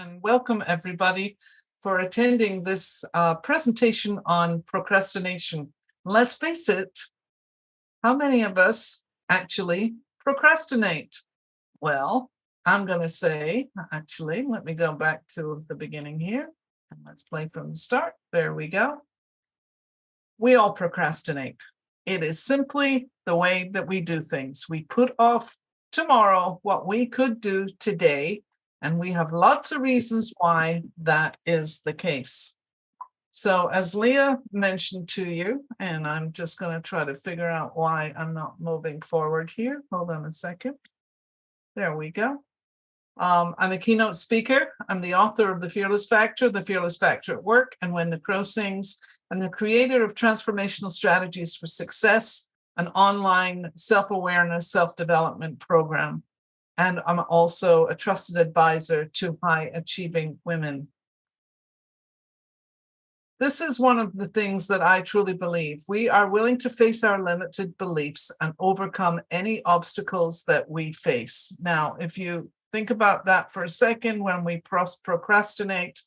and welcome everybody for attending this uh, presentation on procrastination. Let's face it, how many of us actually procrastinate? Well, I'm going to say, actually, let me go back to the beginning here. And let's play from the start. There we go. We all procrastinate. It is simply the way that we do things. We put off tomorrow what we could do today and we have lots of reasons why that is the case. So as Leah mentioned to you, and I'm just going to try to figure out why I'm not moving forward here. Hold on a second. There we go. Um, I'm a keynote speaker. I'm the author of The Fearless Factor, The Fearless Factor at Work, and When the Crow Sings, and the creator of Transformational Strategies for Success, an online self-awareness, self-development program and I'm also a trusted advisor to high achieving women. This is one of the things that I truly believe. We are willing to face our limited beliefs and overcome any obstacles that we face. Now, if you think about that for a second, when we procrastinate,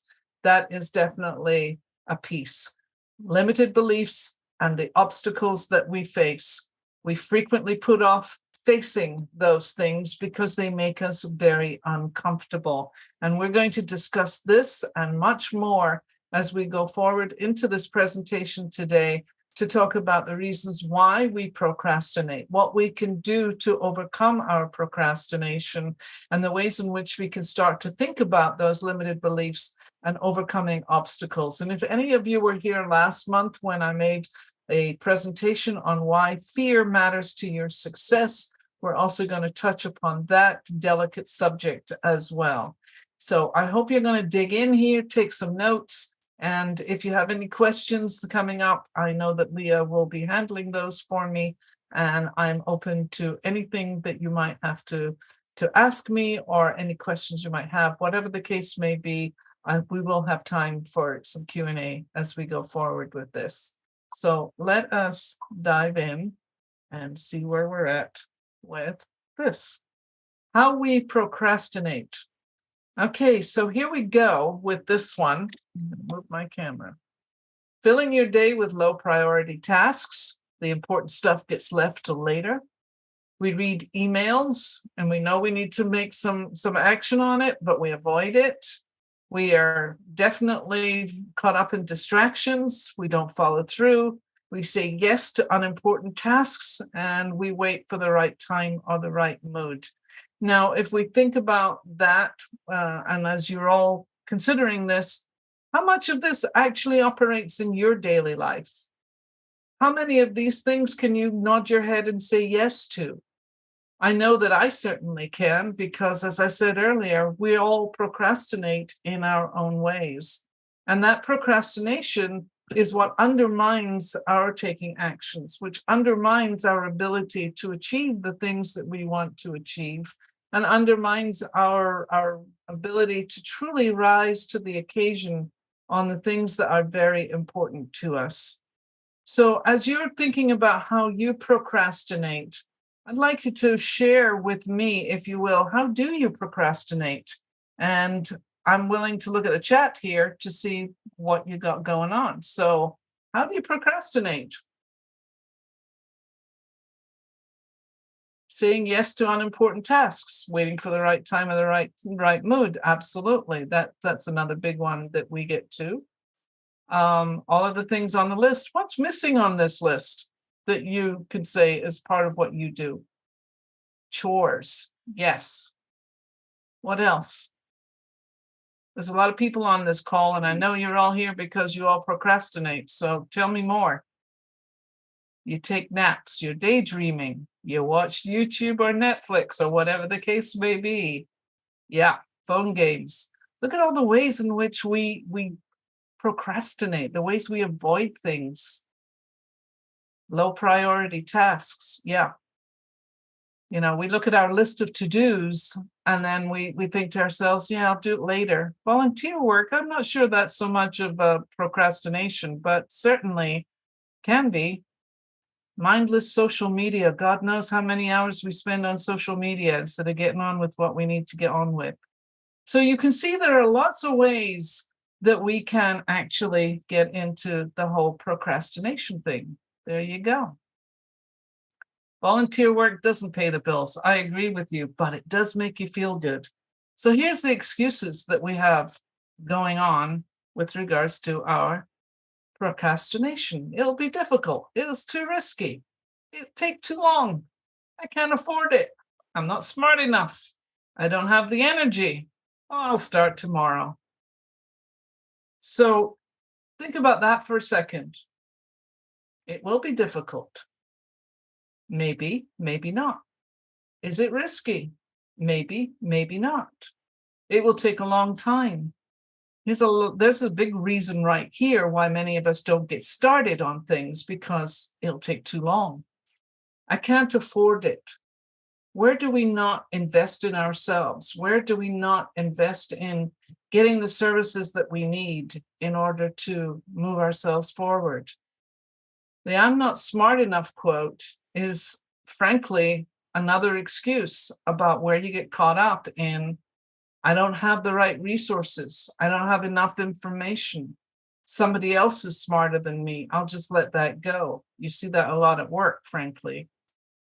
that is definitely a piece. Limited beliefs and the obstacles that we face. We frequently put off facing those things because they make us very uncomfortable. And we're going to discuss this and much more as we go forward into this presentation today to talk about the reasons why we procrastinate, what we can do to overcome our procrastination, and the ways in which we can start to think about those limited beliefs and overcoming obstacles. And if any of you were here last month when I made a presentation on why fear matters to your success, we're also going to touch upon that delicate subject as well. So I hope you're going to dig in here, take some notes. And if you have any questions coming up, I know that Leah will be handling those for me. And I'm open to anything that you might have to, to ask me or any questions you might have, whatever the case may be. I, we will have time for some Q&A as we go forward with this. So let us dive in and see where we're at with this, how we procrastinate. Okay, so here we go with this one. Move my camera. Filling your day with low priority tasks. The important stuff gets left till later. We read emails and we know we need to make some, some action on it, but we avoid it. We are definitely caught up in distractions. We don't follow through. We say yes to unimportant tasks and we wait for the right time or the right mood. Now, if we think about that, uh, and as you're all considering this, how much of this actually operates in your daily life? How many of these things can you nod your head and say yes to? I know that I certainly can because as I said earlier, we all procrastinate in our own ways. And that procrastination is what undermines our taking actions, which undermines our ability to achieve the things that we want to achieve and undermines our, our ability to truly rise to the occasion on the things that are very important to us. So as you're thinking about how you procrastinate, I'd like you to share with me, if you will, how do you procrastinate? And I'm willing to look at the chat here to see what you got going on. So how do you procrastinate? Saying yes to unimportant tasks, waiting for the right time or the right right mood. Absolutely. That that's another big one that we get to. Um, all of the things on the list. What's missing on this list that you could say is part of what you do? Chores. Yes. What else? There's a lot of people on this call and I mm-hmm. know you're all here because you all procrastinate. So tell me more. You take naps, you're daydreaming, you watch YouTube or Netflix or whatever the case may be. Yeah, phone games. Look at all the ways in which we, we procrastinate, the ways we avoid things. Low priority tasks. Yeah, you know, we look at our list of to-dos and then we, we think to ourselves, yeah, I'll do it later. Volunteer work, I'm not sure that's so much of a procrastination, but certainly can be. Mindless social media, God knows how many hours we spend on social media instead of getting on with what we need to get on with. So you can see there are lots of ways that we can actually get into the whole procrastination thing. There you go. Volunteer work doesn't pay the bills. I agree with you, but it does make you feel good. So here's the excuses that we have going on with regards to our procrastination. It'll be difficult. It is too risky. It'll take too long. I can't afford it. I'm not smart enough. I don't have the energy. I'll start tomorrow. So think about that for a second. It will be difficult. Maybe, maybe not. Is it risky? Maybe, maybe not. It will take a long time. Here's a there's a big reason right here why many of us don't get started on things because it'll take too long. I can't afford it. Where do we not invest in ourselves? Where do we not invest in getting the services that we need in order to move ourselves forward. The I'm not smart enough quote is frankly another excuse about where you get caught up in I don't have the right resources. I don't have enough information. Somebody else is smarter than me. I'll just let that go. You see that a lot at work, frankly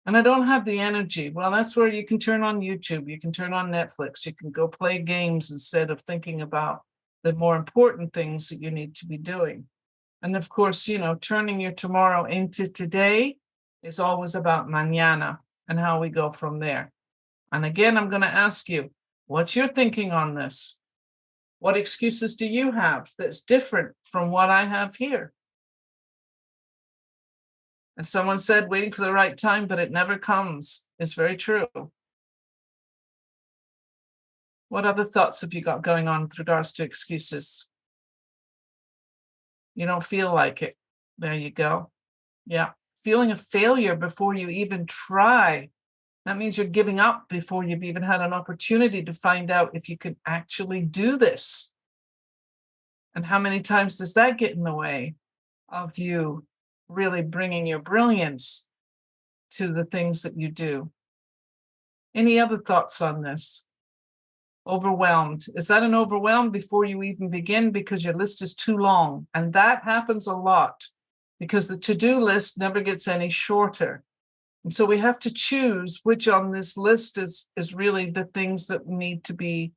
and I don't have the energy. Well, that's where you can turn on YouTube, you can turn on Netflix, you can go play games instead of thinking about the more important things that you need to be doing. And of course, you know, turning your tomorrow into today is always about mañana and how we go from there. And again, I'm going to ask you, what's your thinking on this? What excuses do you have that's different from what I have here? And someone said, waiting for the right time, but it never comes. It's very true. What other thoughts have you got going on with regards to excuses? You don't feel like it. There you go. Yeah. Feeling a failure before you even try. That means you're giving up before you've even had an opportunity to find out if you can actually do this. And how many times does that get in the way of you really bringing your brilliance to the things that you do. Any other thoughts on this? Overwhelmed. Is that an overwhelm before you even begin because your list is too long? And that happens a lot because the to-do list never gets any shorter. And so we have to choose which on this list is, is really the things that need to be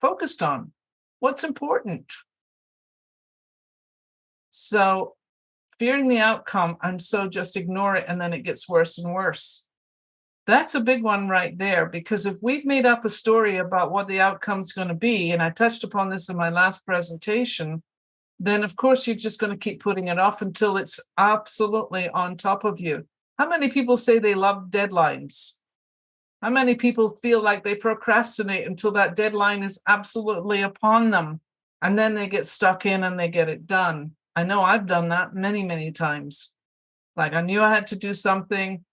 focused on. What's important? So fearing the outcome, and so just ignore it, and then it gets worse and worse. That's a big one right there, because if we've made up a story about what the outcome is going to be, and I touched upon this in my last presentation, then of course you're just going to keep putting it off until it's absolutely on top of you. How many people say they love deadlines? How many people feel like they procrastinate until that deadline is absolutely upon them and then they get stuck in and they get it done? I know I've done that many, many times. Like I knew I had to do something,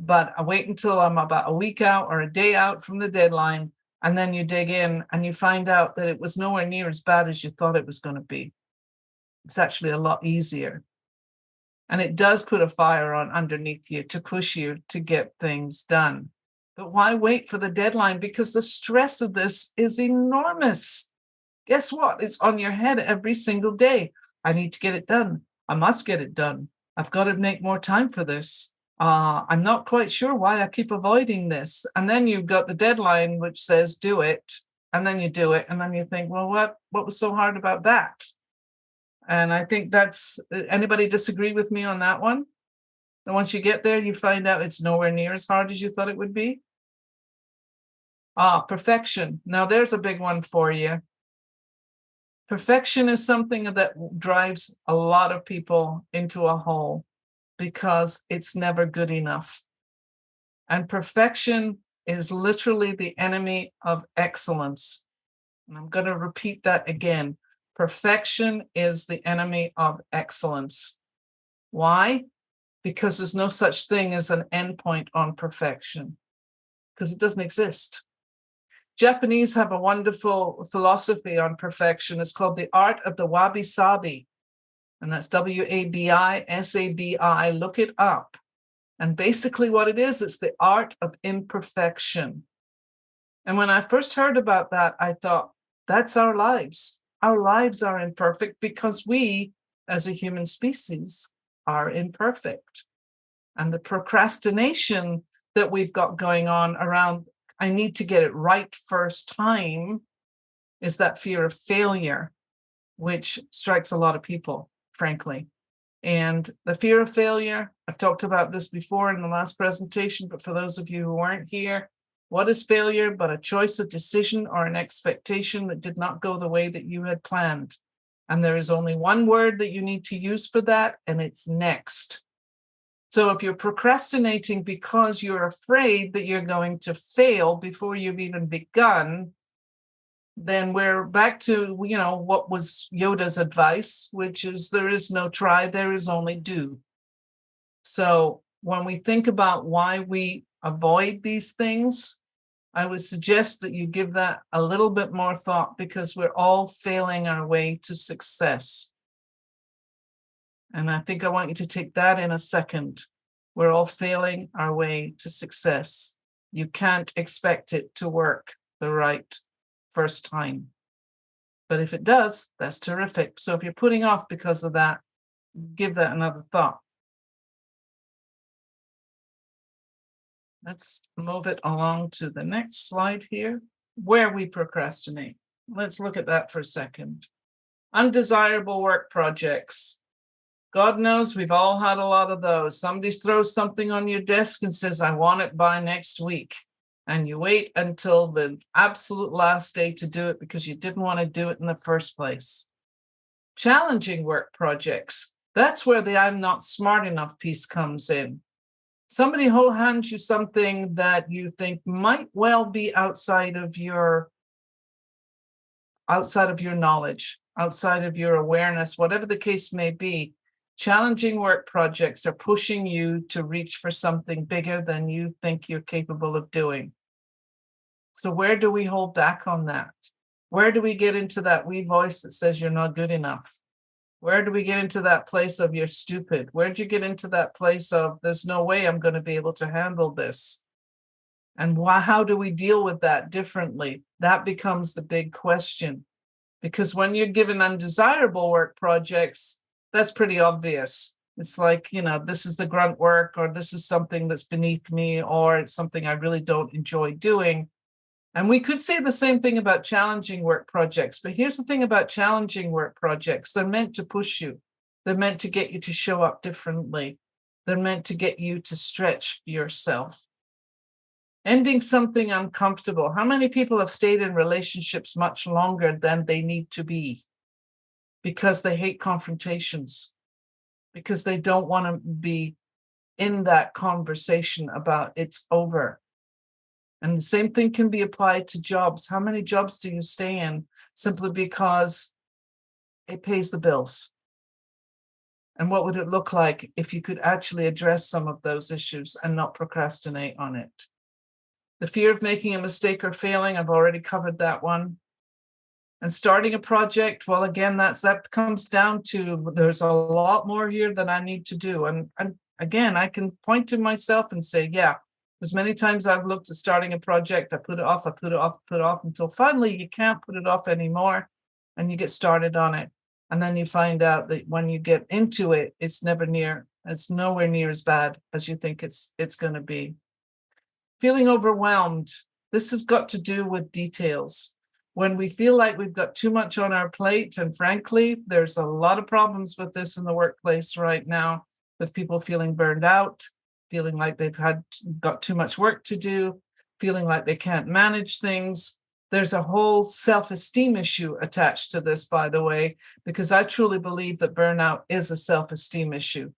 but I wait until I'm about a week out or a day out from the deadline. And then you dig in and you find out that it was nowhere near as bad as you thought it was going to be. It's actually a lot easier. And it does put a fire on underneath you to push you to get things done. But why wait for the deadline? Because the stress of this is enormous. Guess what? It's on your head every single day. I need to get it done. I must get it done. I've got to make more time for this. Uh, I'm not quite sure why I keep avoiding this. And then you've got the deadline which says do it, and then you do it, and then you think, well, what what was so hard about that? And I think that's anybody disagree with me on that one? And once you get there, you find out it's nowhere near as hard as you thought it would be. Ah, perfection. Now there's a big one for you. Perfection is something that drives a lot of people into a hole because it's never good enough. And perfection is literally the enemy of excellence. And I'm going to repeat that again. Perfection is the enemy of excellence. Why? Because there's no such thing as an endpoint on perfection, because it doesn't exist. Japanese have a wonderful philosophy on perfection. It's called the art of the wabi sabi. And that's W A B I S A B I. Look it up. And basically, what it is, it's the art of imperfection. And when I first heard about that, I thought, that's our lives. Our lives are imperfect because we, as a human species, are imperfect. And the procrastination that we've got going on around, I need to get it right first time, is that fear of failure, which strikes a lot of people, frankly. And the fear of failure, I've talked about this before in the last presentation, but for those of you who weren't here, what is failure but a choice of decision or an expectation that did not go the way that you had planned? And there is only one word that you need to use for that, and it's next. So if you're procrastinating because you're afraid that you're going to fail before you've even begun, then we're back to, you know, what was Yoda's advice, which is there is no try, there is only do. So when we think about why we avoid these things, I would suggest that you give that a little bit more thought because we're all failing our way to success. And I think I want you to take that in a second. We're all failing our way to success. You can't expect it to work the right first time. But if it does, that's terrific. So if you're putting off because of that, give that another thought. Let's move it along to the next slide here, where we procrastinate. Let's look at that for a second. Undesirable work projects. God knows we've all had a lot of those. Somebody throws something on your desk and says, I want it by next week. And you wait until the absolute last day to do it because you didn't want to do it in the first place. Challenging work projects. That's where the I'm not smart enough piece comes in somebody who hands you something that you think might well be outside of your outside of your knowledge, outside of your awareness, whatever the case may be, challenging work projects are pushing you to reach for something bigger than you think you're capable of doing. So where do we hold back on that? Where do we get into that wee voice that says you're not good enough? Where do we get into that place of you're stupid? Where'd you get into that place of there's no way I'm going to be able to handle this? And why, how do we deal with that differently? That becomes the big question. Because when you're given undesirable work projects, that's pretty obvious. It's like, you know, this is the grunt work, or this is something that's beneath me, or it's something I really don't enjoy doing. And we could say the same thing about challenging work projects, but here's the thing about challenging work projects. They're meant to push you. They're meant to get you to show up differently. They're meant to get you to stretch yourself. Ending something uncomfortable. How many people have stayed in relationships much longer than they need to be because they hate confrontations, because they don't want to be in that conversation about it's over and the same thing can be applied to jobs. How many jobs do you stay in simply because it pays the bills? And what would it look like if you could actually address some of those issues and not procrastinate on it? The fear of making a mistake or failing, I've already covered that one. And starting a project, well, again, that's that comes down to there's a lot more here that I need to do. And, and again, I can point to myself and say, yeah, as many times I've looked at starting a project, I put it off, I put it off, put it off until finally you can't put it off anymore and you get started on it. And then you find out that when you get into it, it's never near, it's nowhere near as bad as you think it's it's going to be. Feeling overwhelmed. This has got to do with details. When we feel like we've got too much on our plate, and frankly, there's a lot of problems with this in the workplace right now, with people feeling burned out, feeling like they've had got too much work to do, feeling like they can't manage things. There's a whole self-esteem issue attached to this, by the way, because I truly believe that burnout is a self-esteem issue.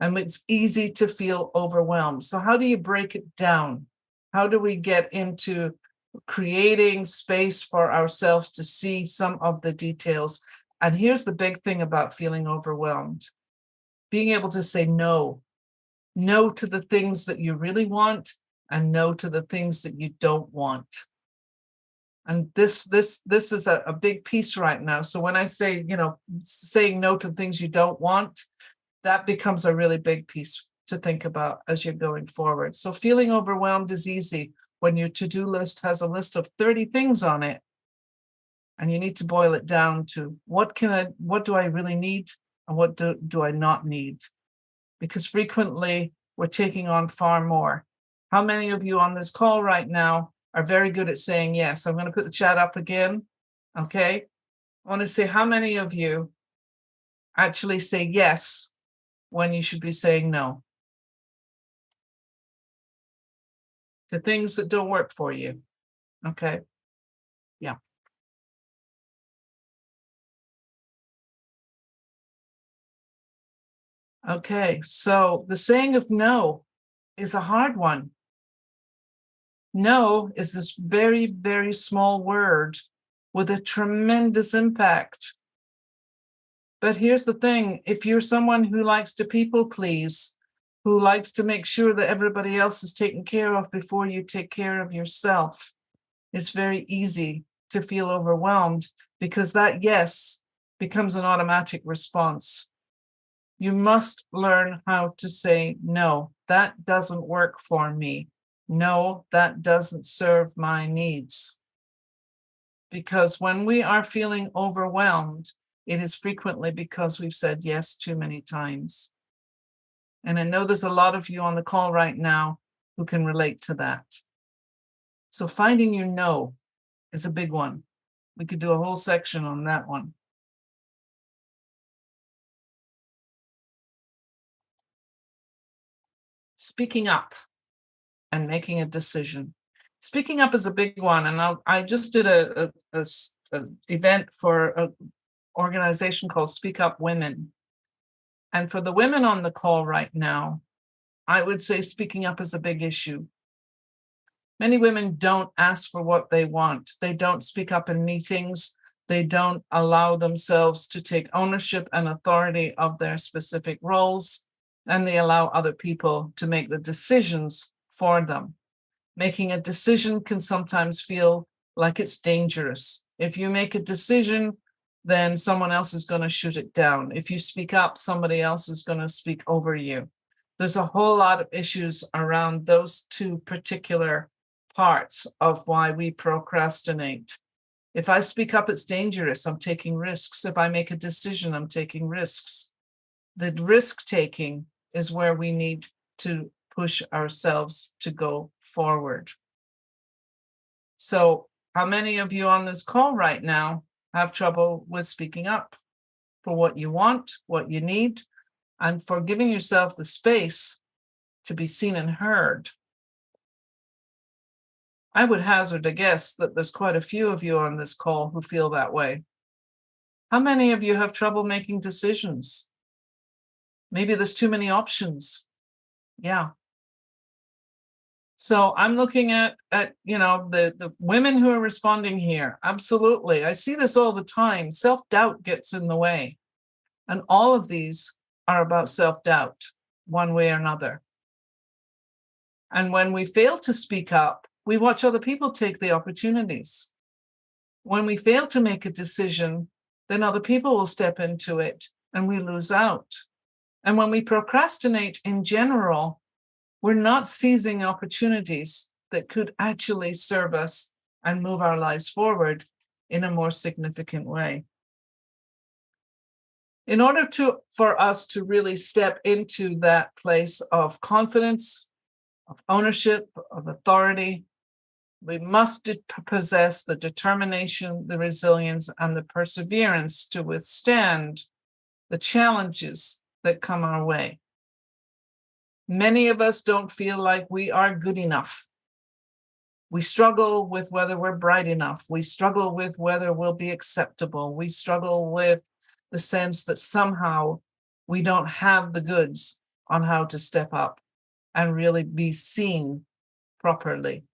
And it's easy to feel overwhelmed. So how do you break it down? How do we get into creating space for ourselves to see some of the details? And here's the big thing about feeling overwhelmed. Being able to say no no to the things that you really want and no to the things that you don't want. And this this this is a, a big piece right now. So when I say, you know, saying no to things you don't want, that becomes a really big piece to think about as you're going forward. So feeling overwhelmed is easy. when your to-do list has a list of 30 things on it. And you need to boil it down to what can I, what do I really need and what do, do I not need? Because frequently we're taking on far more. How many of you on this call right now are very good at saying yes? I'm going to put the chat up again. Okay. I want to say how many of you actually say yes when you should be saying no to things that don't work for you. Okay. Okay, so the saying of no is a hard one. No is this very, very small word with a tremendous impact. But here's the thing, if you're someone who likes to people please, who likes to make sure that everybody else is taken care of before you take care of yourself, it's very easy to feel overwhelmed because that yes becomes an automatic response you must learn how to say, no, that doesn't work for me. No, that doesn't serve my needs. Because when we are feeling overwhelmed, it is frequently because we've said yes too many times. And I know there's a lot of you on the call right now who can relate to that. So finding your no is a big one. We could do a whole section on that one. Speaking up and making a decision. Speaking up is a big one, and I'll, I just did a, a, a, a event for an organization called Speak Up Women. And for the women on the call right now, I would say speaking up is a big issue. Many women don't ask for what they want. They don't speak up in meetings. They don't allow themselves to take ownership and authority of their specific roles and they allow other people to make the decisions for them. Making a decision can sometimes feel like it's dangerous. If you make a decision, then someone else is going to shoot it down. If you speak up, somebody else is going to speak over you. There's a whole lot of issues around those two particular parts of why we procrastinate. If I speak up, it's dangerous. I'm taking risks. If I make a decision, I'm taking risks. The risk taking is where we need to push ourselves to go forward. So how many of you on this call right now have trouble with speaking up for what you want, what you need, and for giving yourself the space to be seen and heard? I would hazard a guess that there's quite a few of you on this call who feel that way. How many of you have trouble making decisions? Maybe there's too many options. Yeah. So I'm looking at, at you know, the, the women who are responding here. Absolutely. I see this all the time. Self-doubt gets in the way. And all of these are about self-doubt, one way or another. And when we fail to speak up, we watch other people take the opportunities. When we fail to make a decision, then other people will step into it and we lose out. And when we procrastinate in general, we're not seizing opportunities that could actually serve us and move our lives forward in a more significant way. In order to for us to really step into that place of confidence, of ownership, of authority, we must possess the determination, the resilience, and the perseverance to withstand the challenges that come our way. Many of us don't feel like we are good enough. We struggle with whether we're bright enough. We struggle with whether we'll be acceptable. We struggle with the sense that somehow we don't have the goods on how to step up and really be seen properly.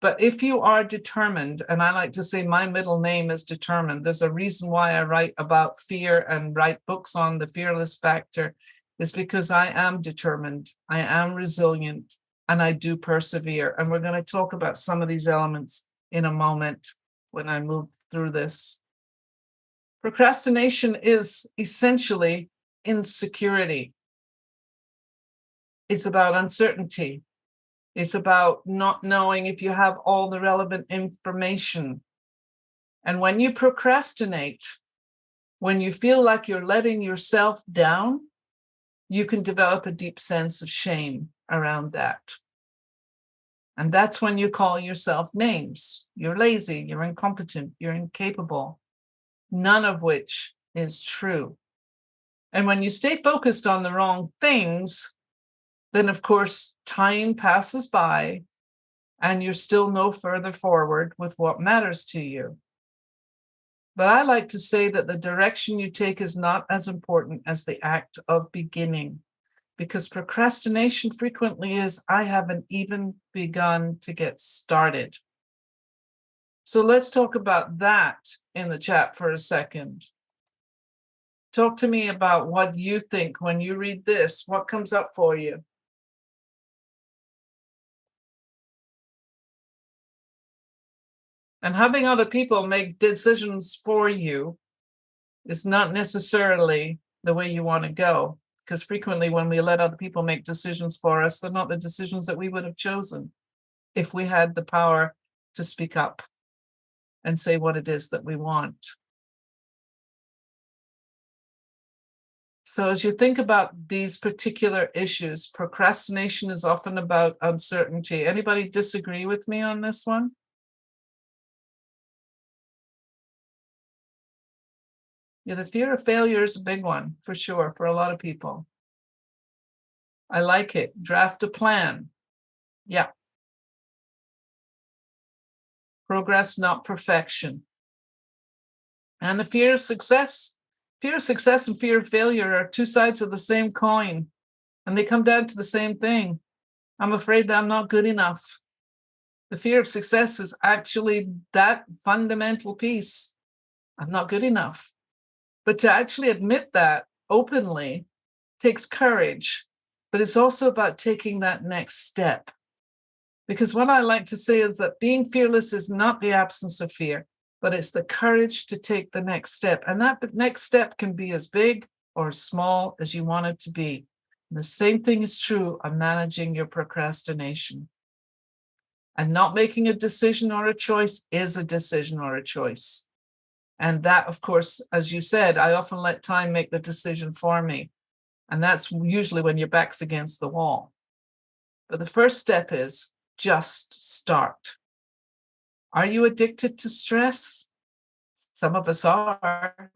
But if you are determined, and I like to say my middle name is determined, there's a reason why I write about fear and write books on the fearless factor is because I am determined, I am resilient, and I do persevere. And we're going to talk about some of these elements in a moment when I move through this. Procrastination is essentially insecurity. It's about uncertainty. It's about not knowing if you have all the relevant information. And when you procrastinate, when you feel like you're letting yourself down, you can develop a deep sense of shame around that. And that's when you call yourself names. You're lazy, you're incompetent, you're incapable, none of which is true. And when you stay focused on the wrong things, then of course time passes by and you're still no further forward with what matters to you. But I like to say that the direction you take is not as important as the act of beginning, because procrastination frequently is, I haven't even begun to get started. So let's talk about that in the chat for a second. Talk to me about what you think when you read this, what comes up for you? And having other people make decisions for you is not necessarily the way you want to go. Because frequently when we let other people make decisions for us, they're not the decisions that we would have chosen if we had the power to speak up and say what it is that we want. So as you think about these particular issues, procrastination is often about uncertainty. Anybody disagree with me on this one? Yeah, the fear of failure is a big one for sure for a lot of people. I like it. Draft a plan. Yeah. Progress, not perfection. And the fear of success. Fear of success and fear of failure are two sides of the same coin, and they come down to the same thing. I'm afraid that I'm not good enough. The fear of success is actually that fundamental piece. I'm not good enough. But to actually admit that openly takes courage, but it's also about taking that next step. Because what I like to say is that being fearless is not the absence of fear, but it's the courage to take the next step. And that next step can be as big or as small as you want it to be. And the same thing is true of managing your procrastination. And not making a decision or a choice is a decision or a choice. And that, of course, as you said, I often let time make the decision for me. And that's usually when your back's against the wall. But the first step is just start. Are you addicted to stress? Some of us are.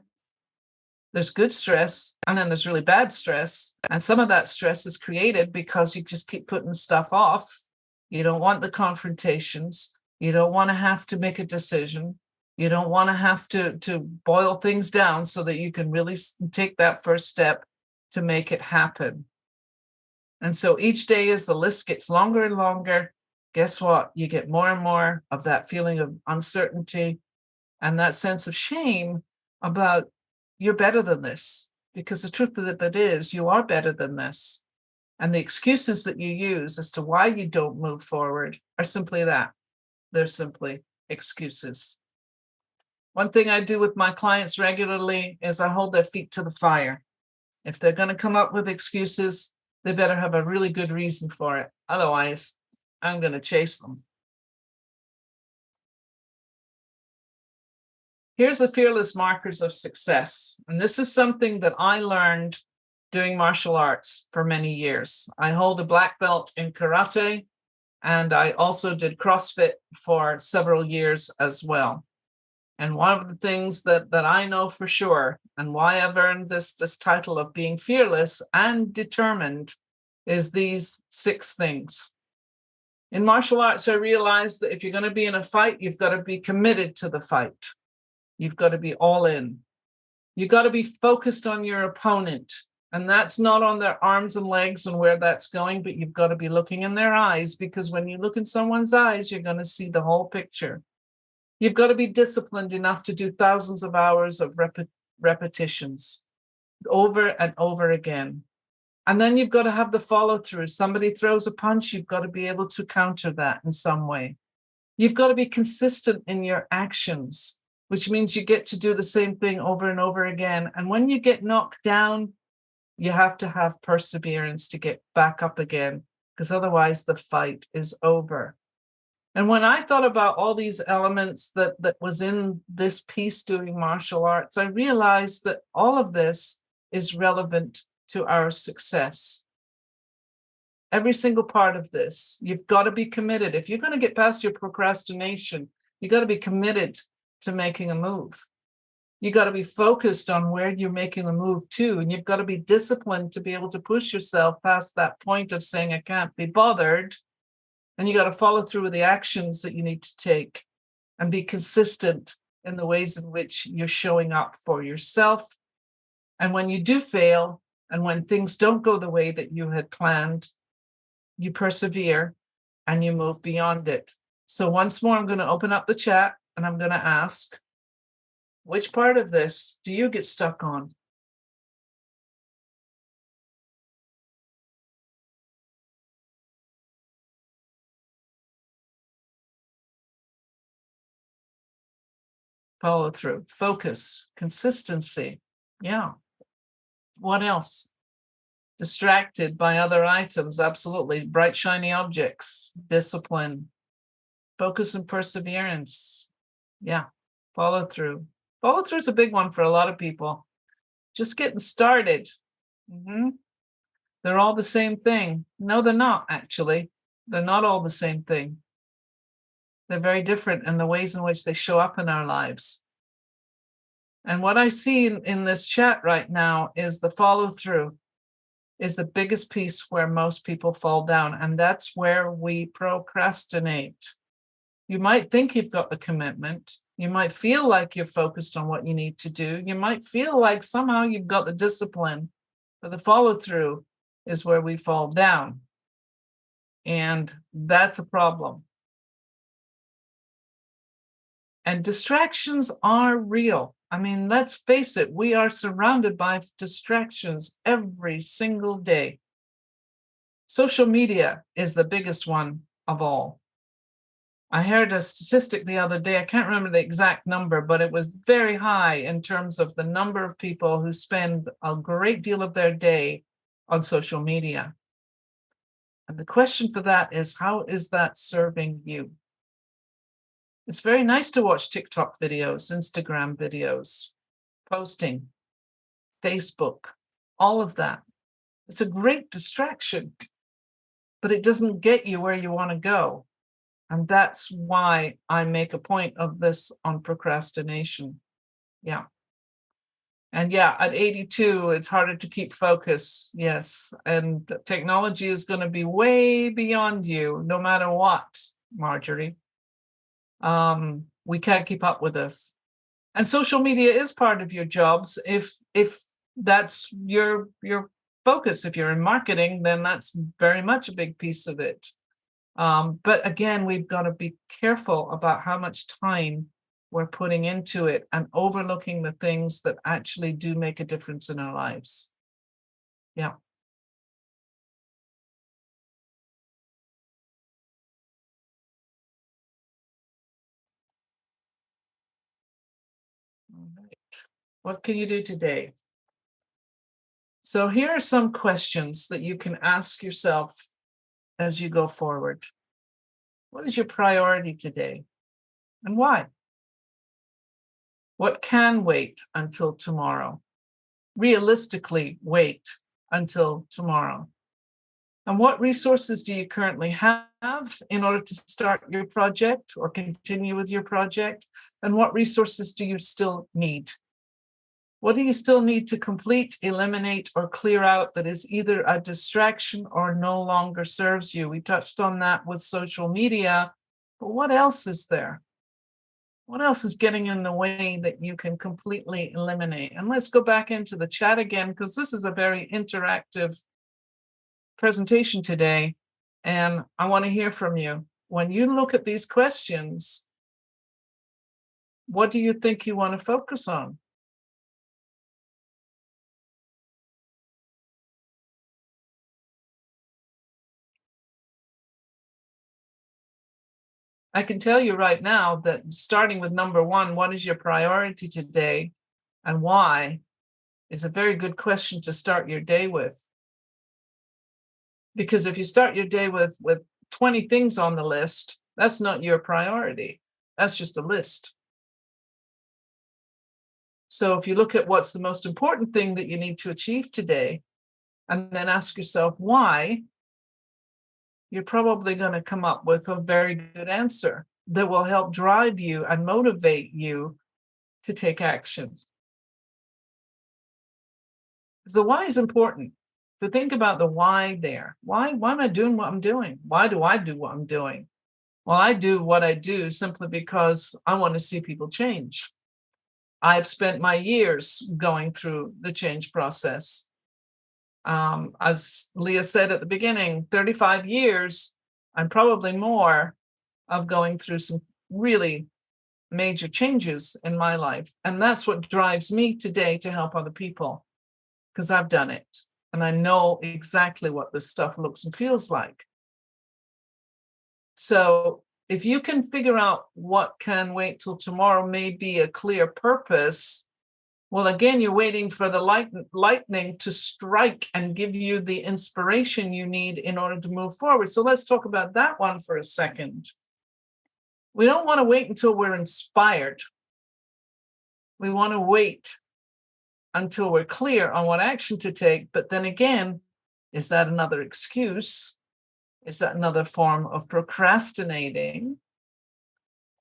There's good stress and then there's really bad stress. And some of that stress is created because you just keep putting stuff off. You don't want the confrontations. You don't want to have to make a decision. You don't want to have to, to boil things down so that you can really take that first step to make it happen. And so each day as the list gets longer and longer, guess what? You get more and more of that feeling of uncertainty and that sense of shame about you're better than this. Because the truth of it is you are better than this. And the excuses that you use as to why you don't move forward are simply that. They're simply excuses. One thing I do with my clients regularly is I hold their feet to the fire. If they're going to come up with excuses, they better have a really good reason for it. Otherwise, I'm going to chase them. Here's the fearless markers of success. And this is something that I learned doing martial arts for many years. I hold a black belt in karate, and I also did CrossFit for several years as well. And one of the things that, that I know for sure, and why I've earned this, this title of being fearless and determined, is these six things. In martial arts, I realized that if you're going to be in a fight, you've got to be committed to the fight. You've got to be all in. You've got to be focused on your opponent. And that's not on their arms and legs and where that's going, but you've got to be looking in their eyes because when you look in someone's eyes, you're going to see the whole picture. You've got to be disciplined enough to do thousands of hours of rep repetitions over and over again. And then you've got to have the follow through. Somebody throws a punch, you've got to be able to counter that in some way. You've got to be consistent in your actions, which means you get to do the same thing over and over again. And when you get knocked down, you have to have perseverance to get back up again because otherwise the fight is over. And when I thought about all these elements that, that was in this piece doing martial arts, I realized that all of this is relevant to our success. Every single part of this, you've got to be committed. If you're going to get past your procrastination, you've got to be committed to making a move. You've got to be focused on where you're making the move to, and you've got to be disciplined to be able to push yourself past that point of saying, I can't be bothered. And you got to follow through with the actions that you need to take and be consistent in the ways in which you're showing up for yourself. And when you do fail, and when things don't go the way that you had planned, you persevere and you move beyond it. So once more, I'm going to open up the chat and I'm going to ask, which part of this do you get stuck on? Follow through, focus, consistency. Yeah. What else? Distracted by other items, absolutely. Bright, shiny objects, discipline, focus and perseverance. Yeah, follow through. Follow through is a big one for a lot of people. Just getting started. Mm -hmm. They're all the same thing. No, they're not, actually. They're not all the same thing. They're very different in the ways in which they show up in our lives. And what I see in, in this chat right now is the follow through is the biggest piece where most people fall down. And that's where we procrastinate. You might think you've got the commitment. You might feel like you're focused on what you need to do. You might feel like somehow you've got the discipline, but the follow through is where we fall down. And that's a problem. And distractions are real. I mean, let's face it, we are surrounded by distractions every single day. Social media is the biggest one of all. I heard a statistic the other day, I can't remember the exact number, but it was very high in terms of the number of people who spend a great deal of their day on social media. And the question for that is, how is that serving you? It's very nice to watch TikTok videos, Instagram videos, posting, Facebook, all of that. It's a great distraction, but it doesn't get you where you want to go. And that's why I make a point of this on procrastination. Yeah. And yeah, at 82, it's harder to keep focus. Yes. And technology is going to be way beyond you, no matter what, Marjorie. Um, we can't keep up with this. And social media is part of your jobs. If if that's your your focus, if you're in marketing, then that's very much a big piece of it. Um, but again, we've got to be careful about how much time we're putting into it and overlooking the things that actually do make a difference in our lives. Yeah. What can you do today? So here are some questions that you can ask yourself as you go forward. What is your priority today and why? What can wait until tomorrow? Realistically wait until tomorrow. And what resources do you currently have in order to start your project or continue with your project? And what resources do you still need? What do you still need to complete, eliminate, or clear out that is either a distraction or no longer serves you? We touched on that with social media, but what else is there? What else is getting in the way that you can completely eliminate? And let's go back into the chat again, because this is a very interactive presentation today. And I want to hear from you. When you look at these questions, what do you think you want to focus on? I can tell you right now that starting with number one, what is your priority today and why is a very good question to start your day with. Because if you start your day with, with 20 things on the list, that's not your priority. That's just a list. So if you look at what's the most important thing that you need to achieve today, and then ask yourself why, you're probably going to come up with a very good answer that will help drive you and motivate you to take action. So why is important to think about the why there. Why, why am I doing what I'm doing? Why do I do what I'm doing? Well, I do what I do simply because I want to see people change. I've spent my years going through the change process. Um, as Leah said at the beginning, 35 years and probably more of going through some really major changes in my life. And that's what drives me today to help other people because I've done it and I know exactly what this stuff looks and feels like. So if you can figure out what can wait till tomorrow may be a clear purpose, well, again, you're waiting for the light, lightning to strike and give you the inspiration you need in order to move forward. So let's talk about that one for a second. We don't want to wait until we're inspired. We want to wait until we're clear on what action to take. But then again, is that another excuse? Is that another form of procrastinating?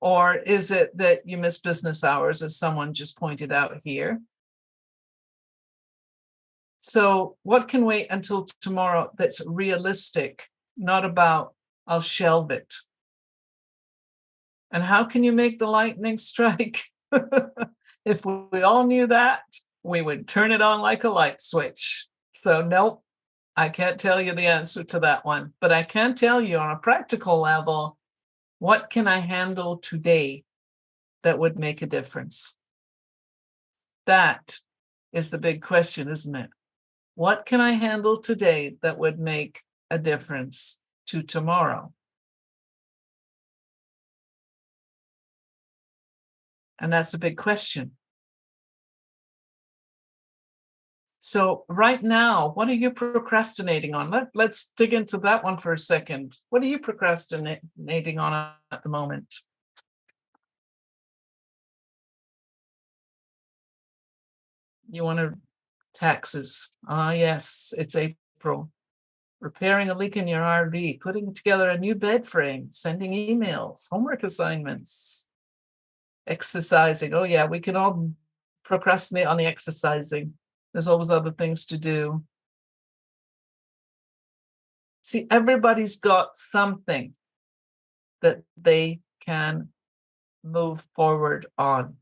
Or is it that you miss business hours, as someone just pointed out here? So what can wait until tomorrow that's realistic, not about I'll shelve it? And how can you make the lightning strike? if we all knew that, we would turn it on like a light switch. So nope, I can't tell you the answer to that one, but I can tell you on a practical level, what can I handle today that would make a difference? That is the big question, isn't it? What can I handle today that would make a difference to tomorrow? And that's a big question. So right now, what are you procrastinating on? Let, let's dig into that one for a second. What are you procrastinating on at the moment? You want to taxes. Ah, yes, it's April. Repairing a leak in your RV, putting together a new bed frame, sending emails, homework assignments, exercising. Oh yeah, we can all procrastinate on the exercising. There's always other things to do. See, everybody's got something that they can move forward on.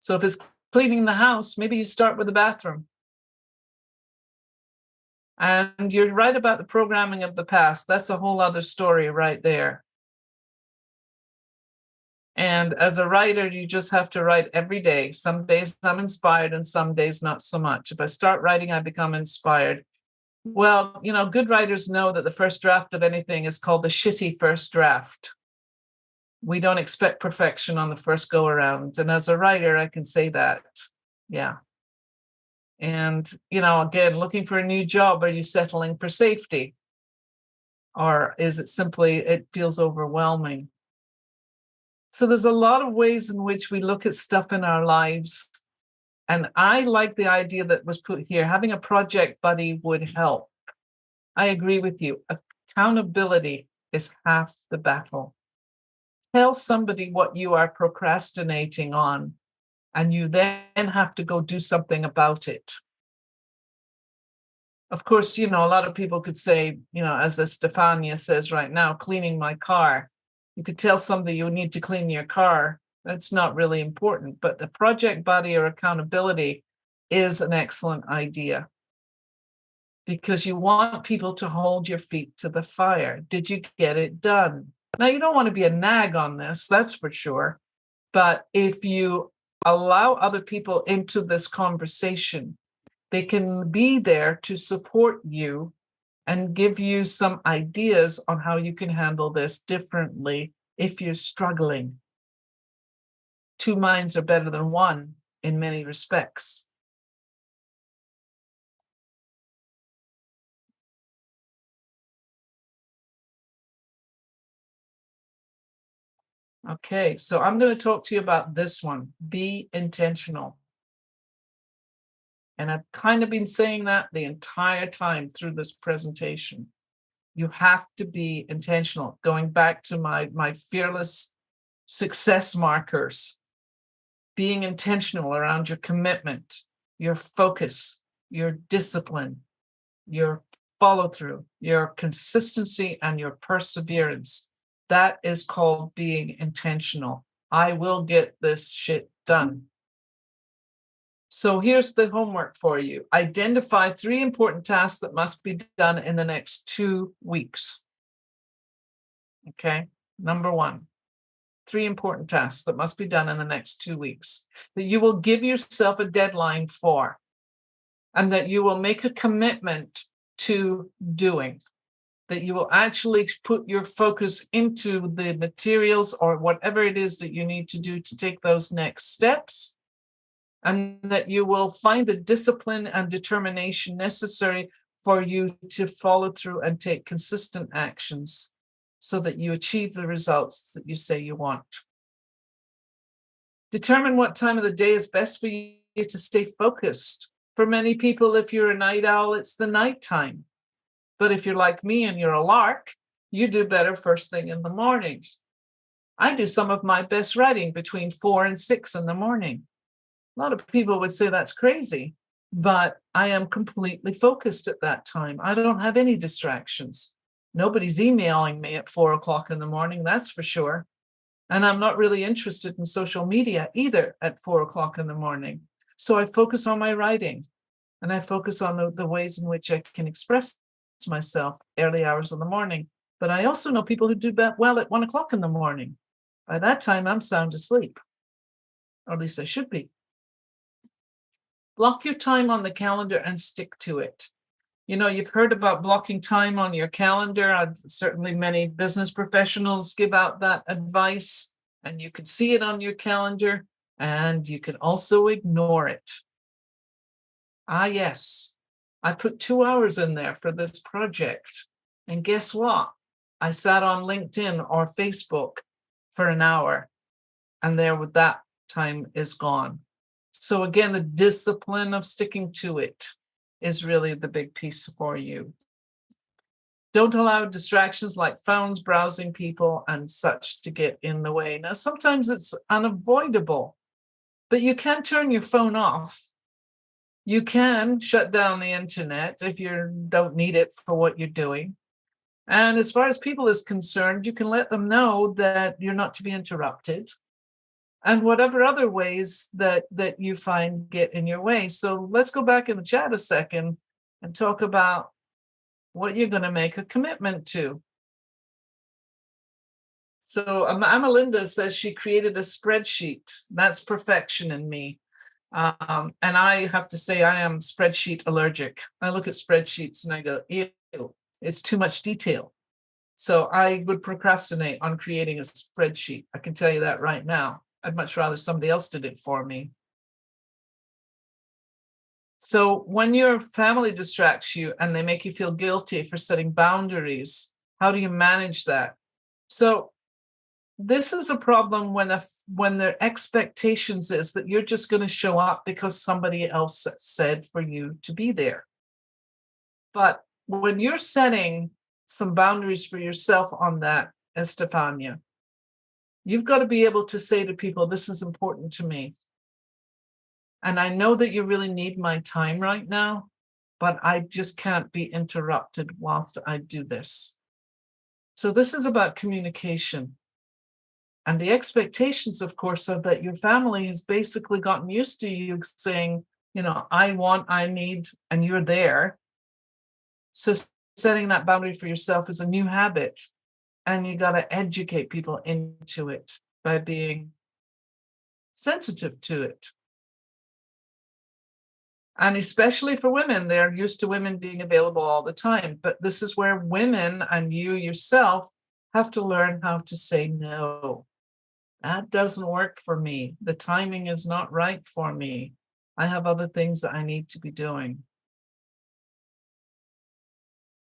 So if it's cleaning the house, maybe you start with the bathroom. And you're right about the programming of the past. That's a whole other story right there. And as a writer, you just have to write every day. Some days I'm inspired and some days not so much. If I start writing, I become inspired. Well, you know, good writers know that the first draft of anything is called the shitty first draft. We don't expect perfection on the first go around. And as a writer, I can say that. Yeah. And, you know, again, looking for a new job, are you settling for safety? Or is it simply, it feels overwhelming? So there's a lot of ways in which we look at stuff in our lives. And I like the idea that was put here, having a project buddy would help. I agree with you. Accountability is half the battle. Tell somebody what you are procrastinating on, and you then have to go do something about it. Of course, you know, a lot of people could say, you know, as Stefania says right now, cleaning my car you could tell somebody you need to clean your car. That's not really important, but the project body or accountability is an excellent idea because you want people to hold your feet to the fire. Did you get it done? Now, you don't want to be a nag on this, that's for sure. But if you allow other people into this conversation, they can be there to support you and give you some ideas on how you can handle this differently if you're struggling. Two minds are better than one in many respects. Okay, so I'm going to talk to you about this one. Be intentional. And I've kind of been saying that the entire time through this presentation. You have to be intentional. Going back to my, my fearless success markers, being intentional around your commitment, your focus, your discipline, your follow through, your consistency and your perseverance. That is called being intentional. I will get this shit done. So here's the homework for you. Identify three important tasks that must be done in the next two weeks. Okay, number one, three important tasks that must be done in the next two weeks that you will give yourself a deadline for and that you will make a commitment to doing, that you will actually put your focus into the materials or whatever it is that you need to do to take those next steps and that you will find the discipline and determination necessary for you to follow through and take consistent actions so that you achieve the results that you say you want. Determine what time of the day is best for you to stay focused. For many people, if you're a night owl, it's the nighttime. But if you're like me and you're a lark, you do better first thing in the morning. I do some of my best writing between four and six in the morning. A lot of people would say that's crazy, but I am completely focused at that time. I don't have any distractions. Nobody's emailing me at four o'clock in the morning, that's for sure. And I'm not really interested in social media either at four o'clock in the morning. So I focus on my writing and I focus on the, the ways in which I can express myself early hours in the morning. But I also know people who do that well at one o'clock in the morning. By that time, I'm sound asleep, or at least I should be. Block your time on the calendar and stick to it. You know, you've heard about blocking time on your calendar. I've, certainly many business professionals give out that advice and you can see it on your calendar and you can also ignore it. Ah, yes, I put two hours in there for this project. And guess what? I sat on LinkedIn or Facebook for an hour and there with that time is gone. So again, the discipline of sticking to it is really the big piece for you. Don't allow distractions like phones, browsing people and such to get in the way. Now, sometimes it's unavoidable, but you can turn your phone off. You can shut down the internet if you don't need it for what you're doing. And as far as people is concerned, you can let them know that you're not to be interrupted and whatever other ways that that you find get in your way. So let's go back in the chat a second and talk about what you're going to make a commitment to. So um, Amalinda says she created a spreadsheet. That's perfection in me. Um, and I have to say I am spreadsheet allergic. I look at spreadsheets and I go, ew, it's too much detail. So I would procrastinate on creating a spreadsheet. I can tell you that right now. I'd much rather somebody else did it for me. So when your family distracts you and they make you feel guilty for setting boundaries, how do you manage that? So this is a problem when a, when their expectations is that you're just going to show up because somebody else said for you to be there. But when you're setting some boundaries for yourself on that, eh, Estefania, You've got to be able to say to people, this is important to me. And I know that you really need my time right now, but I just can't be interrupted whilst I do this. So this is about communication. And the expectations, of course, are that your family has basically gotten used to you saying, you know, I want, I need, and you're there. So setting that boundary for yourself is a new habit and you got to educate people into it by being sensitive to it. And especially for women, they're used to women being available all the time. But this is where women and you yourself have to learn how to say no. That doesn't work for me. The timing is not right for me. I have other things that I need to be doing.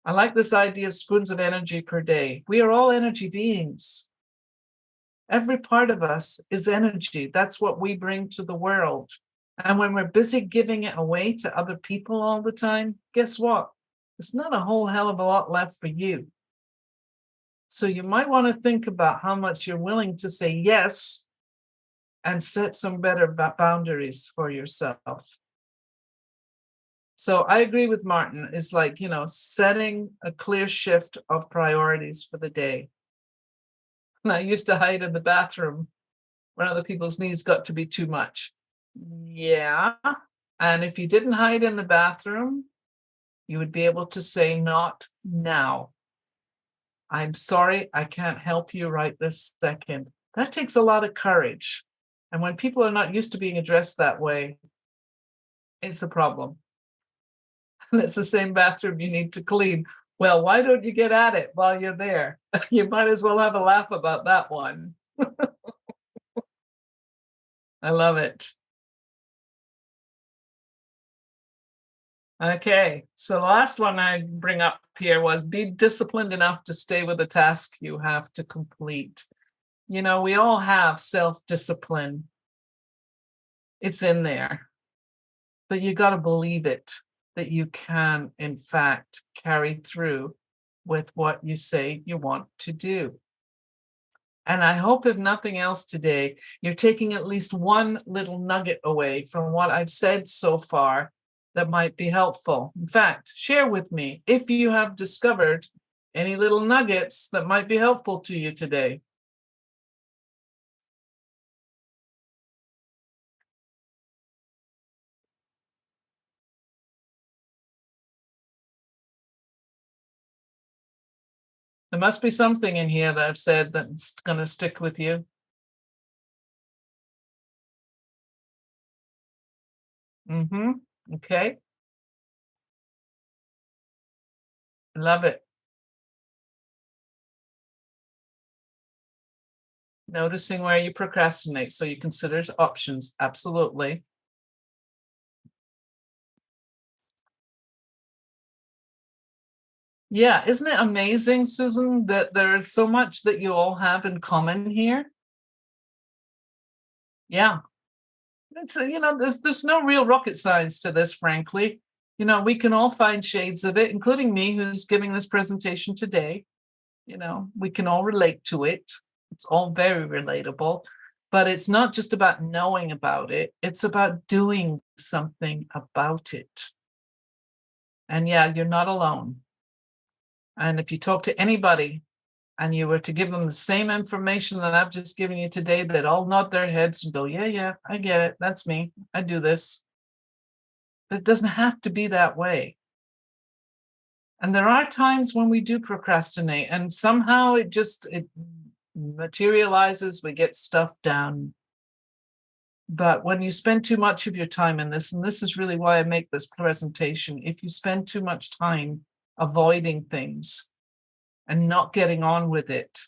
I like this idea of spoons of energy per day. We are all energy beings. Every part of us is energy. That's what we bring to the world. And when we're busy giving it away to other people all the time, guess what? There's not a whole hell of a lot left for you. So you might want to think about how much you're willing to say yes and set some better boundaries for yourself. So I agree with Martin. It's like, you know, setting a clear shift of priorities for the day. And I used to hide in the bathroom when other people's needs got to be too much. Yeah. And if you didn't hide in the bathroom, you would be able to say, not now. I'm sorry, I can't help you right this second. That takes a lot of courage. And when people are not used to being addressed that way, it's a problem. It's the same bathroom you need to clean. Well, why don't you get at it while you're there? you might as well have a laugh about that one. I love it. Okay, so the last one I bring up here was be disciplined enough to stay with the task you have to complete. You know, we all have self-discipline. It's in there, but you got to believe it that you can, in fact, carry through with what you say you want to do. And I hope if nothing else today, you're taking at least one little nugget away from what I've said so far that might be helpful. In fact, share with me if you have discovered any little nuggets that might be helpful to you today. There must be something in here that I've said that's going to stick with you. Mm-hmm. Okay. Love it. Noticing where you procrastinate. So you consider options. Absolutely. Yeah, isn't it amazing, Susan, that there is so much that you all have in common here? Yeah, it's uh, you know there's there's no real rocket science to this frankly. You know we can all find shades of it including me who's giving this presentation today. You know we can all relate to it. It's all very relatable. But it's not just about knowing about it it's about doing something about it. And yeah you're not alone and if you talk to anybody and you were to give them the same information that I've just given you today, they'd all nod their heads and go, yeah, yeah, I get it. That's me. I do this. But it doesn't have to be that way. And there are times when we do procrastinate and somehow it just, it materializes, we get stuff done. But when you spend too much of your time in this, and this is really why I make this presentation, if you spend too much time avoiding things, and not getting on with it,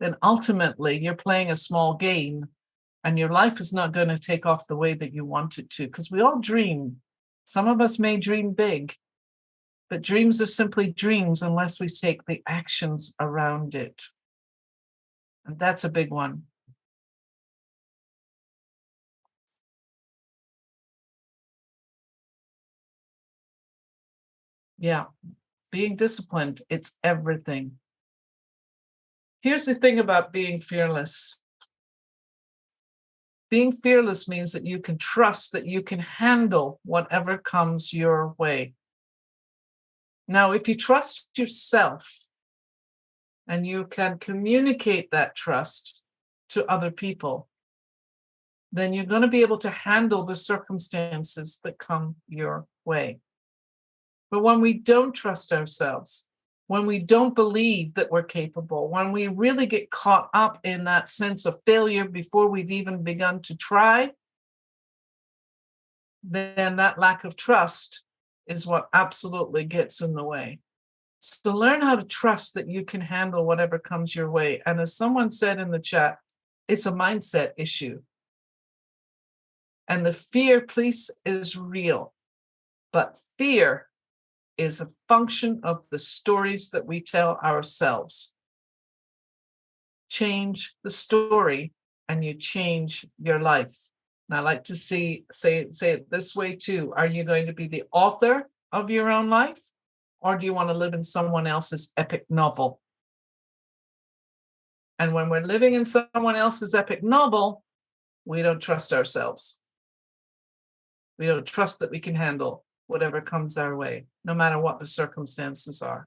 then ultimately you're playing a small game and your life is not going to take off the way that you want it to because we all dream. Some of us may dream big, but dreams are simply dreams unless we take the actions around it. And that's a big one. Yeah, being disciplined, it's everything. Here's the thing about being fearless. Being fearless means that you can trust that you can handle whatever comes your way. Now, if you trust yourself and you can communicate that trust to other people, then you're going to be able to handle the circumstances that come your way. But when we don't trust ourselves, when we don't believe that we're capable, when we really get caught up in that sense of failure before we've even begun to try, then that lack of trust is what absolutely gets in the way. So learn how to trust that you can handle whatever comes your way. And as someone said in the chat, it's a mindset issue. And the fear piece is real, but fear is a function of the stories that we tell ourselves. change the story and you change your life. And I like to see, say, say it this way too. Are you going to be the author of your own life? Or do you want to live in someone else's epic novel? And when we're living in someone else's epic novel, we don't trust ourselves. We don't trust that we can handle whatever comes our way, no matter what the circumstances are.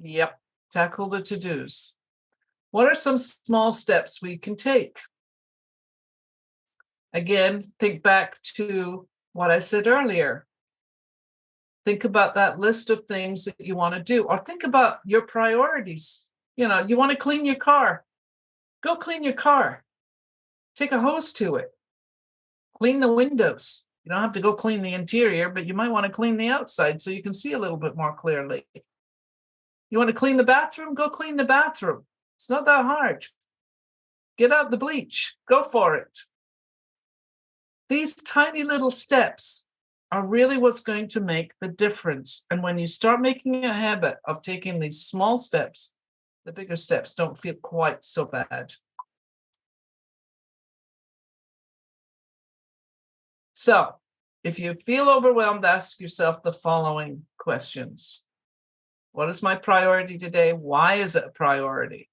Yep, tackle the to-dos. What are some small steps we can take? Again, think back to what I said earlier. Think about that list of things that you want to do, or think about your priorities. You know, you want to clean your car. Go clean your car. Take a hose to it. Clean the windows. You don't have to go clean the interior, but you might want to clean the outside so you can see a little bit more clearly. You want to clean the bathroom? Go clean the bathroom. It's not that hard. Get out the bleach. Go for it. These tiny little steps are really what's going to make the difference. And when you start making a habit of taking these small steps, the bigger steps don't feel quite so bad. So if you feel overwhelmed, ask yourself the following questions. What is my priority today? Why is it a priority?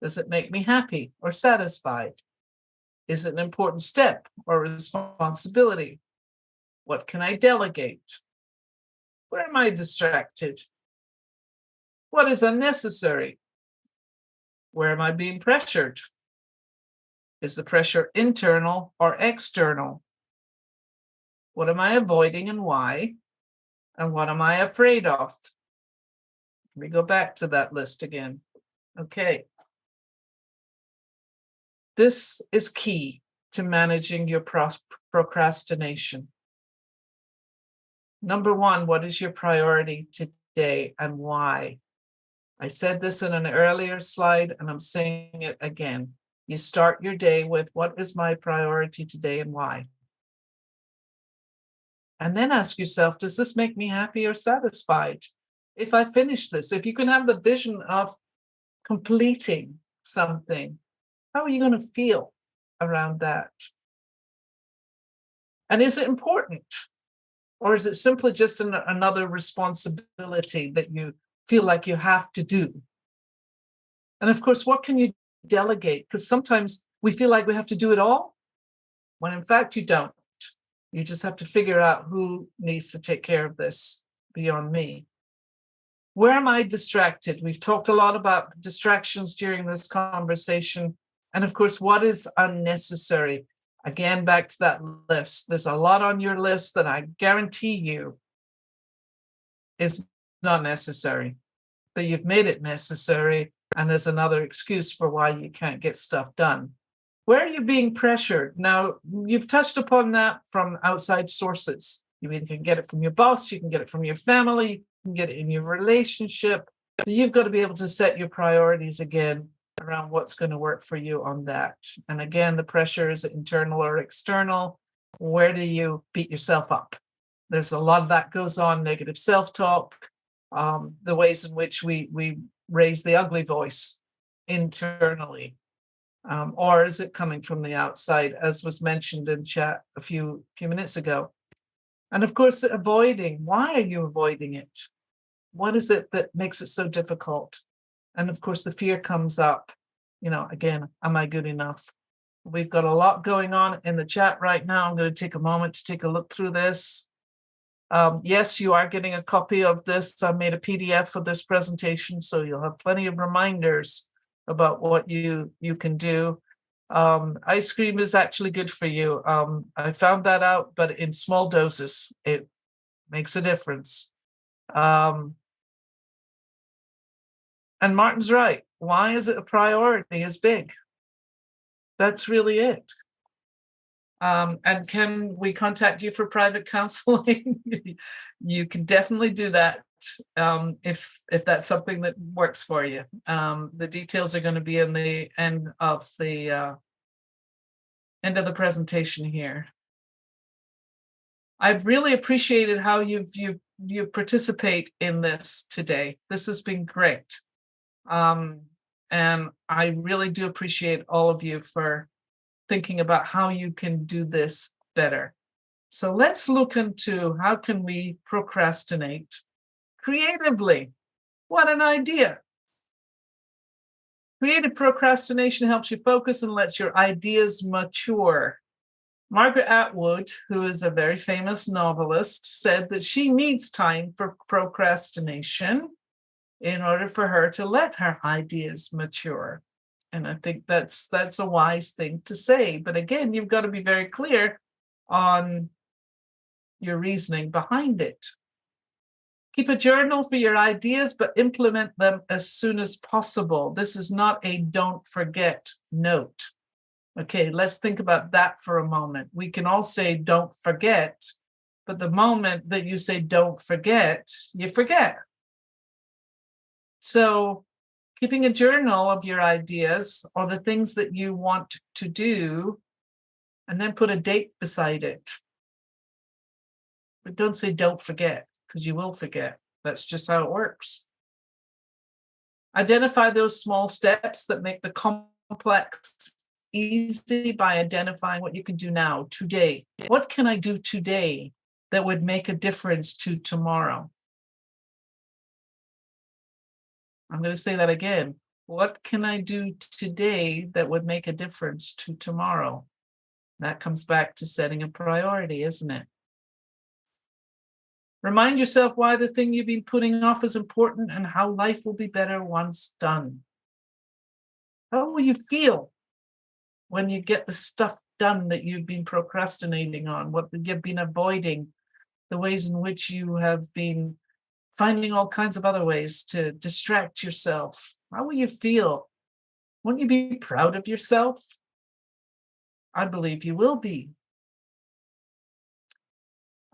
Does it make me happy or satisfied? Is it an important step or responsibility? What can I delegate? Where am I distracted? What is unnecessary? Where am I being pressured? Is the pressure internal or external? What am I avoiding and why? And what am I afraid of? Let me go back to that list again. Okay. This is key to managing your procrastination. Number one, what is your priority today and why? I said this in an earlier slide and I'm saying it again. You start your day with what is my priority today and why? And then ask yourself, does this make me happy or satisfied? If I finish this, if you can have the vision of completing something, how are you going to feel around that? And is it important? Or is it simply just an, another responsibility that you feel like you have to do? And of course, what can you delegate? Because sometimes we feel like we have to do it all, when in fact you don't. You just have to figure out who needs to take care of this beyond me. Where am I distracted? We've talked a lot about distractions during this conversation. And of course, what is unnecessary? Again, back to that list. There's a lot on your list that I guarantee you is not necessary, but you've made it necessary. And there's another excuse for why you can't get stuff done. Where are you being pressured? Now, you've touched upon that from outside sources. You can get it from your boss, you can get it from your family, you can get it in your relationship. You've got to be able to set your priorities again around what's going to work for you on that. And again, the pressure is internal or external. Where do you beat yourself up? There's a lot of that goes on, negative self-talk, um, the ways in which we, we raise the ugly voice internally. Um, or is it coming from the outside, as was mentioned in chat a few, few minutes ago? And of course, avoiding. Why are you avoiding it? What is it that makes it so difficult? And of course, the fear comes up, you know, again, am I good enough? We've got a lot going on in the chat right now. I'm going to take a moment to take a look through this. Um, yes, you are getting a copy of this. I made a PDF for this presentation, so you'll have plenty of reminders about what you you can do. Um, ice cream is actually good for you. Um, I found that out, but in small doses, it makes a difference. Um, and Martin's right. Why is it a priority is big? That's really it. Um, and can we contact you for private counseling? you can definitely do that um, if if that's something that works for you. Um, the details are going to be in the end of the uh, end of the presentation here. I've really appreciated how you've you you participate in this today. This has been great. Um, and I really do appreciate all of you for thinking about how you can do this better. So let's look into how can we procrastinate creatively. What an idea. Creative procrastination helps you focus and lets your ideas mature. Margaret Atwood, who is a very famous novelist, said that she needs time for procrastination in order for her to let her ideas mature. And I think that's that's a wise thing to say. But again, you've got to be very clear on your reasoning behind it. Keep a journal for your ideas, but implement them as soon as possible. This is not a don't forget note. Okay, let's think about that for a moment. We can all say don't forget, but the moment that you say don't forget, you forget. So keeping a journal of your ideas or the things that you want to do, and then put a date beside it. But don't say don't forget, because you will forget. That's just how it works. Identify those small steps that make the complex easy by identifying what you can do now, today. What can I do today that would make a difference to tomorrow? I'm going to say that again. What can I do today that would make a difference to tomorrow? That comes back to setting a priority, isn't it? Remind yourself why the thing you've been putting off is important and how life will be better once done. How will you feel when you get the stuff done that you've been procrastinating on, what you've been avoiding, the ways in which you have been finding all kinds of other ways to distract yourself. How will you feel? Won't you be proud of yourself? I believe you will be.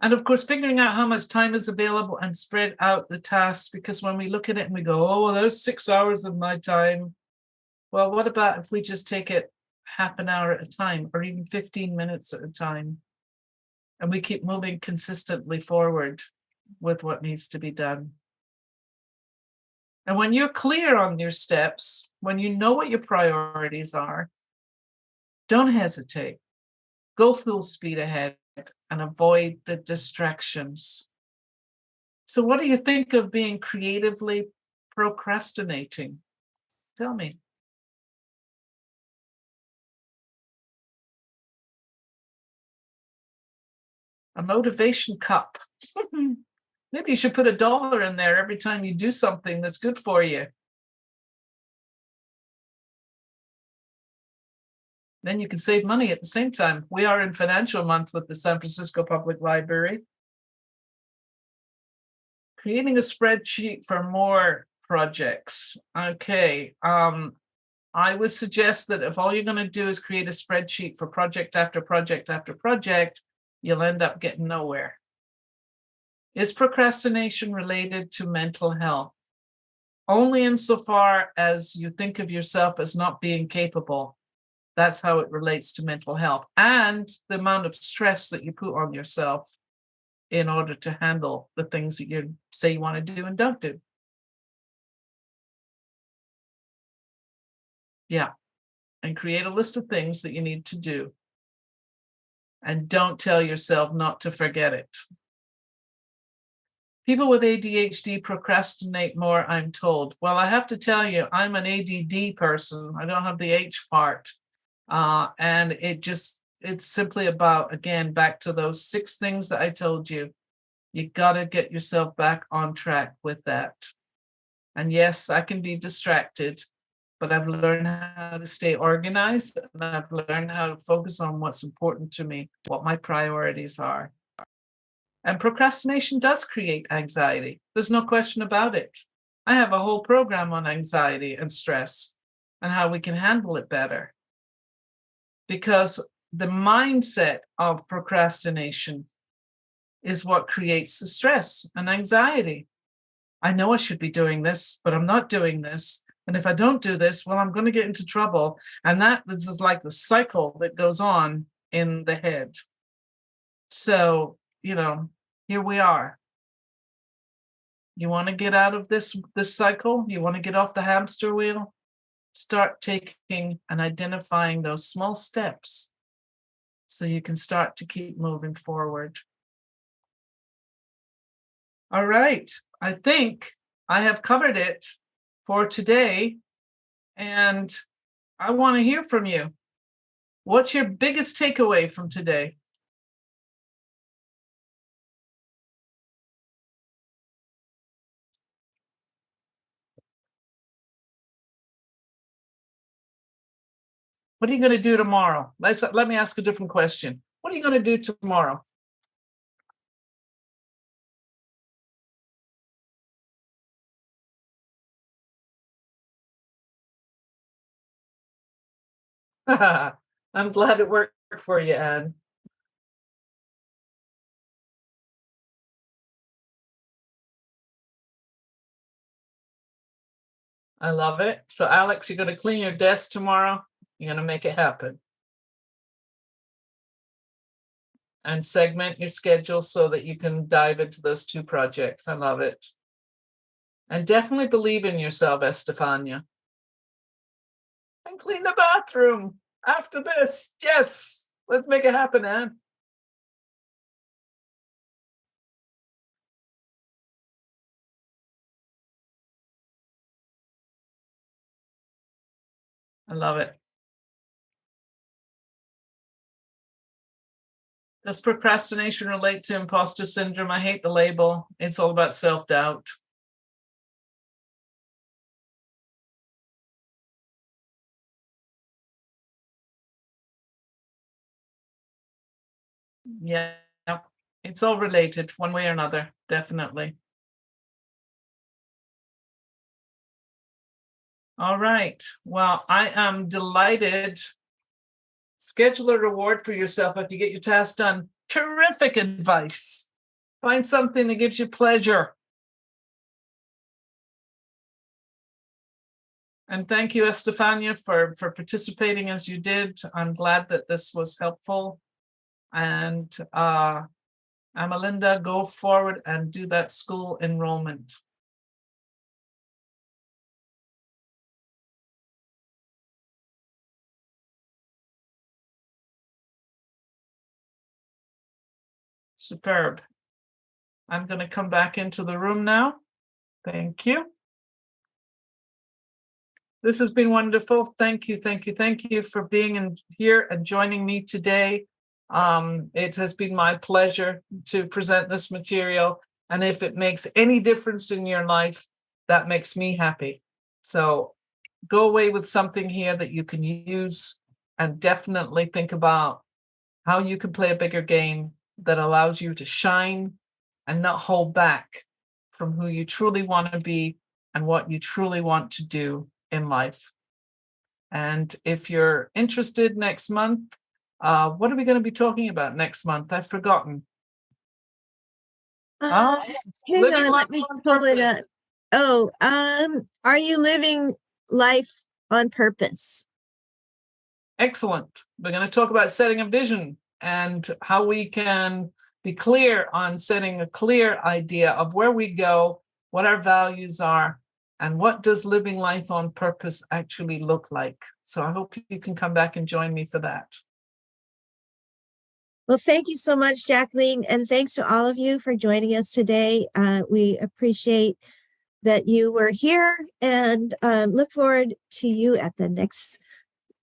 And of course, figuring out how much time is available and spread out the tasks, because when we look at it and we go, oh, well, there's six hours of my time. Well, what about if we just take it half an hour at a time or even 15 minutes at a time. And we keep moving consistently forward with what needs to be done. And when you're clear on your steps, when you know what your priorities are, don't hesitate. Go full speed ahead and avoid the distractions. So what do you think of being creatively procrastinating? Tell me. a motivation cup. Maybe you should put a dollar in there every time you do something that's good for you. Then you can save money at the same time. We are in financial month with the San Francisco Public Library. Creating a spreadsheet for more projects. Okay, um, I would suggest that if all you're going to do is create a spreadsheet for project after project after project, you'll end up getting nowhere. Is procrastination related to mental health? Only insofar as you think of yourself as not being capable. That's how it relates to mental health and the amount of stress that you put on yourself in order to handle the things that you say you want to do and don't do. Yeah. And create a list of things that you need to do and don't tell yourself not to forget it. People with ADHD procrastinate more, I'm told. Well, I have to tell you, I'm an ADD person. I don't have the H part. Uh, and it just, it's simply about, again, back to those six things that I told you. You got to get yourself back on track with that. And yes, I can be distracted, but I've learned how to stay organized and I've learned how to focus on what's important to me, what my priorities are. And procrastination does create anxiety. There's no question about it. I have a whole program on anxiety and stress and how we can handle it better. Because the mindset of procrastination is what creates the stress and anxiety. I know I should be doing this, but I'm not doing this. And if I don't do this, well, I'm going to get into trouble. And that this is like the cycle that goes on in the head. So you know, here we are. You want to get out of this this cycle? You want to get off the hamster wheel? Start taking and identifying those small steps so you can start to keep moving forward. All right, I think I have covered it for today. And I want to hear from you. What's your biggest takeaway from today? What are you going to do tomorrow? Let's let me ask a different question. What are you going to do tomorrow? I'm glad it worked for you, Anne. I love it. So Alex, you're going to clean your desk tomorrow. You're going to make it happen. And segment your schedule so that you can dive into those two projects. I love it. And definitely believe in yourself, Estefania. And clean the bathroom after this. Yes, let's make it happen, Anne. I love it. Does procrastination relate to imposter syndrome? I hate the label. It's all about self-doubt. Yeah, it's all related one way or another, definitely. All right. Well, I am delighted. Schedule a reward for yourself if you get your task done. Terrific advice. Find something that gives you pleasure. And thank you, Estefania, for, for participating as you did. I'm glad that this was helpful. And uh, Amalinda, go forward and do that school enrollment. Superb. I'm going to come back into the room now. Thank you. This has been wonderful. Thank you, thank you, thank you for being in here and joining me today. Um, it has been my pleasure to present this material. And if it makes any difference in your life, that makes me happy. So go away with something here that you can use and definitely think about how you can play a bigger game that allows you to shine and not hold back from who you truly want to be and what you truly want to do in life. And if you're interested next month, uh, what are we going to be talking about next month? I've forgotten. Uh, Oh, hang on, let me pull it up. Oh, um, are you living life on purpose? Excellent. We're going to talk about setting a vision and how we can be clear on setting a clear idea of where we go, what our values are, and what does living life on purpose actually look like. So I hope you can come back and join me for that. Well, thank you so much, Jacqueline, and thanks to all of you for joining us today. Uh, we appreciate that you were here and um, look forward to you at the next,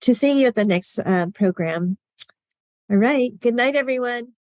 to seeing you at the next uh, program. All right. Good night, everyone.